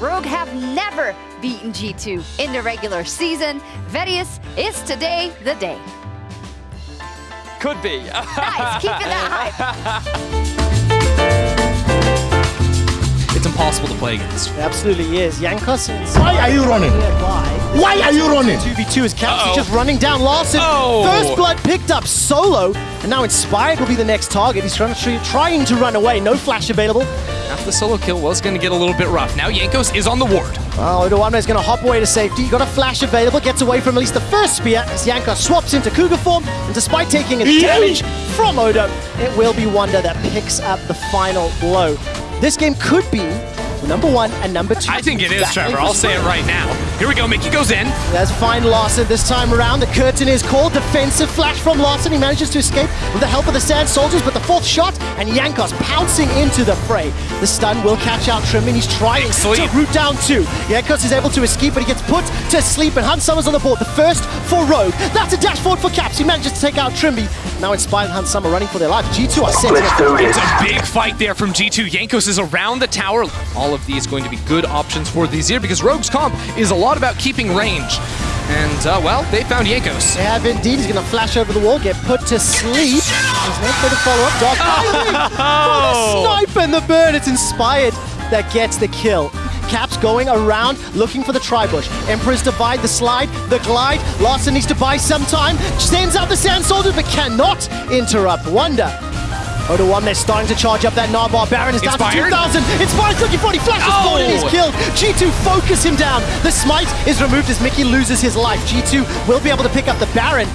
Rogue have never beaten G2 in the regular season. Vedius is today the day. Could be. Nice, keeping that hype. It's impossible to play against. It absolutely is. Jankos. Why are you running? Why are you running? 2v2 is Caps Uh-oh. just running down Larssen. Oh. First blood picked up solo, and now Inspired will be the next target. He's trying to, trying to run away. No flash available. After the solo kill was going to get a little bit rough. Now Jankos is on the ward. Oh, Odoamne is going to hop away to safety. Got a flash available, gets away from at least the first spear as Jankos swaps into Cougar form. And despite taking a damage from Odo, it will be Wonder that picks up the final blow. This game could be number one and number two. I think it is, Trevor. I'll say it right now. Here we go. Mikyx goes in. There's fine Larssen this time around. The curtain is called. Defensive flash from Larssen. He manages to escape with the help of the Sand Soldiers, but the fourth shot and Jankos pouncing into the fray. The stun will catch out Trymbi, and he's trying Big to root down two. Jankos is able to escape, but he gets put to sleep, and Hans Sama's on the board. The first for Rogue. That's a dash forward for Caps. He manages to take out Trymbi. Now Inspired Hans Sama running for their life. G2 are setting up. It's a big fight there from G2. Jankos is around the tower. All of these going to be good options for the Zir because Rogue's comp is a lot about keeping range. And, uh, well, they found Jankos. They have indeed. He's going to flash over the wall, get put to sleep. There's no further follow-up. Dog Oh! the snipe and the burn. It's inspired that gets the kill. Caps going around looking for the tri-bush. Emperor's divide, the slide, the glide. Larssen needs to buy some time. Sends out the Sand Soldiers, but cannot interrupt Wonder. Odoamne, they're starting to charge up that Narbar. Baron is down Inspired? to 2,000. Inspired looking for it. He flashes Oh! forward and he's killed. G2 focus him down. The smite is removed as Mikyx loses his life. G2 will be able to pick up the Baron.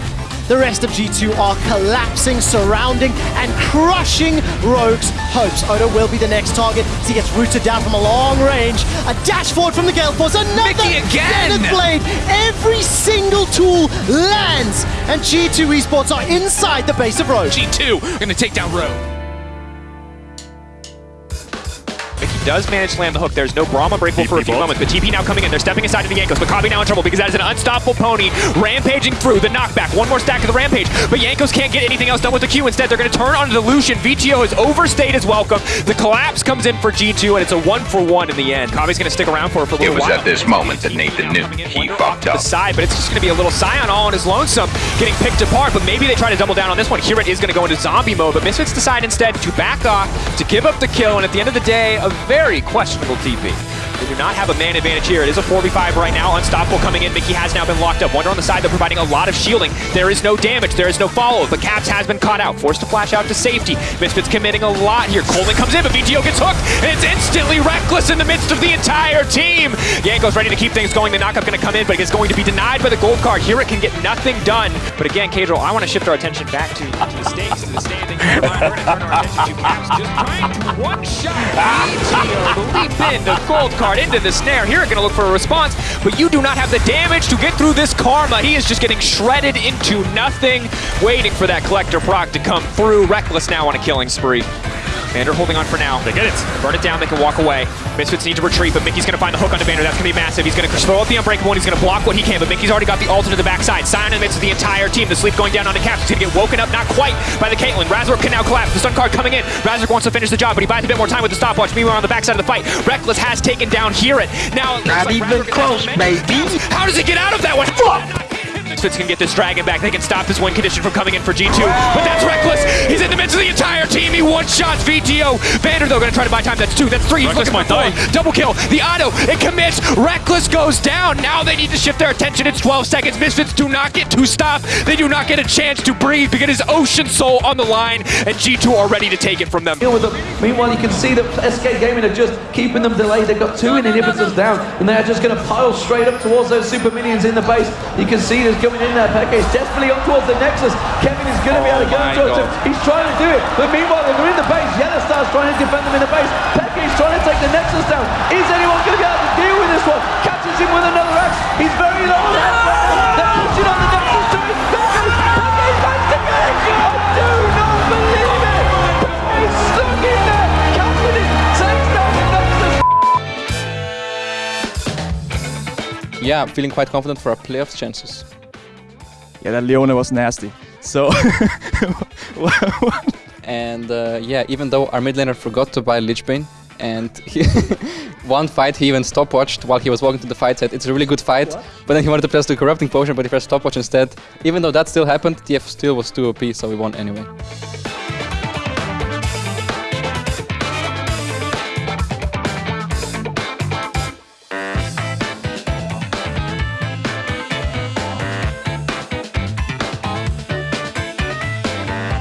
The rest of G2 are collapsing, surrounding, and crushing Rogue's hopes. Odo will be the next target as he gets rooted down from a long range. A dash forward from the Gale Force. Another Mikyx again! Zenith Blade. Every single tool lands. And G2 Esports are inside the base of Rogue. G2 are going to take down Rogue. Does manage to land the hook. There's no Brahma breakable for a few moments, but TP now coming in. They're stepping aside to the Jankos. Maccabi now in trouble because that is an unstoppable pony rampaging through the knockback. One more stack of the rampage, but Jankos can't get anything else done with the Q. Instead, they're going to turn on the Lucian. Vetheo has overstayed his welcome. The collapse comes in for G2, and it's a one for one in the end. Kabi's going to stick around for for a little while. It was while. at this moment that Nathan knew he fucked up. The side, but it's just going to be a little Sion all on his lonesome, getting picked apart. But maybe they try to double down on this one. HiRit is going to go into zombie mode, but Misfits decide instead to back off, to give up the kill, and at the end of the day, a very questionable TP. They do not have a man advantage here. It is a 4v5 right now. Unstoppable coming in. Mikyx has now been locked up. Wonder on the side, they're providing a lot of shielding. There is no damage. There is no follow. But Caps has been caught out. Forced to flash out to safety. Misfits committing a lot here. Coleman comes in, but Vetheo gets hooked, and it's instantly Rekkles in the midst of the entire team. Yanko's ready to keep things going. The knockup going to come in, but it's going to be denied by the gold card. Here it can get nothing done. But again, Caedrel, I want to shift our attention back to, to the stakes, to the standing. We're going to turn our attention to Caps just trying to one-shot Vetheo to leap in the gold card into the snare. Here, going to look for a response, but you do not have the damage to get through this Karma. He is just getting shredded into nothing, waiting for that Collector proc to come through. Rekkles now on a killing spree. Vander holding on for now. They get it. Burn it down. They can walk away. Misfits need to retreat, but Mikyx's going to find the hook onto Vander. That's going to be massive. He's going to throw up the Unbreakable, one. he's going to block what he can, but Mikyx's already got the ult into the backside. Sion in the midst of the entire team. The sleep going down onto Caps. He's going to get woken up, not quite, by the Caitlyn. Razork can now collapse. The stun card coming in. Razork wants to finish the job, but he buys a bit more time with the stopwatch. Meanwhile, on the backside of the fight, Rekkles has taken down HiRit. Now, it looks Not like even Razork close, has baby. How does he get out of that one? Fuck! Misfits can get this dragon back. They can stop this win condition from coming in for G2. But that's Rekkles. He's in the midst of the entire team. He one shots Vetheo. Vander though gonna try to buy time. That's two. That's three. He's Rekkles looking for might four. Double kill. The auto. It commits. Rekkles goes down. Now they need to shift their attention. It's 12 seconds. Misfits do not get to stop. They do not get a chance to breathe because his Ocean Soul on the line, and G2 are ready to take it from them. with them. Meanwhile, you can see that SK Gaming are just keeping them delayed. They've got two inhibitors down, and they are just going to pile straight up towards those super minions in the base. You can see there's going in there. Peke is definitely up towards the Nexus. Kevin is going to be able to go oh my towards him. God. He's trying to do it, but meanwhile, they're in the base. Yellow Star's trying to defend them in the base. Peke is trying to take the Nexus down. Is anyone going to be able to deal with this one? Catches him with another axe. He's very low. They're pushing on the Nexus to him. Peke, Peke managed to get it. I do not believe it. He's stuck in there. Catching it. Takes down the Nexus. yeah, I'm feeling quite confident for our playoffs chances. Yeah, that Leona was nasty. So, And uh, yeah, even though our mid laner forgot to buy Lich Bane, And he one fight he even stopwatched while he was walking to the fight. Said it's a really good fight, but then he wanted to press the corrupting potion, but he pressed stopwatch instead. Even though that still happened, TF still was 2 OP, so we won anyway.